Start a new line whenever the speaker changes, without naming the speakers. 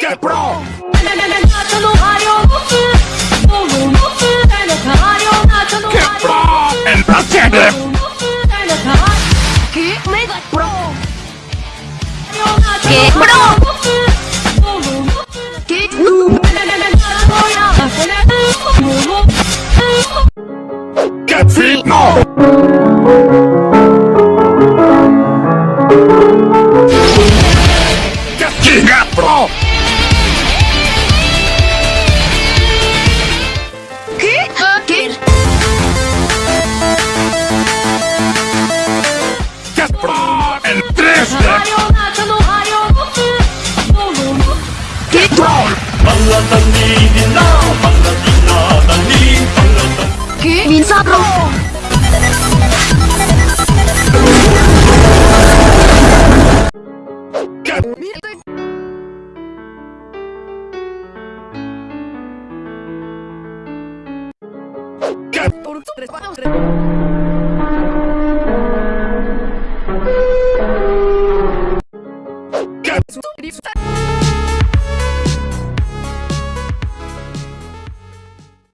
Get Pro! Get Pro! And protect them!
Get Pro! Get Noob!
Get Feet No! 不到。等你的
闹，
等
你的闹，
等，Jesús.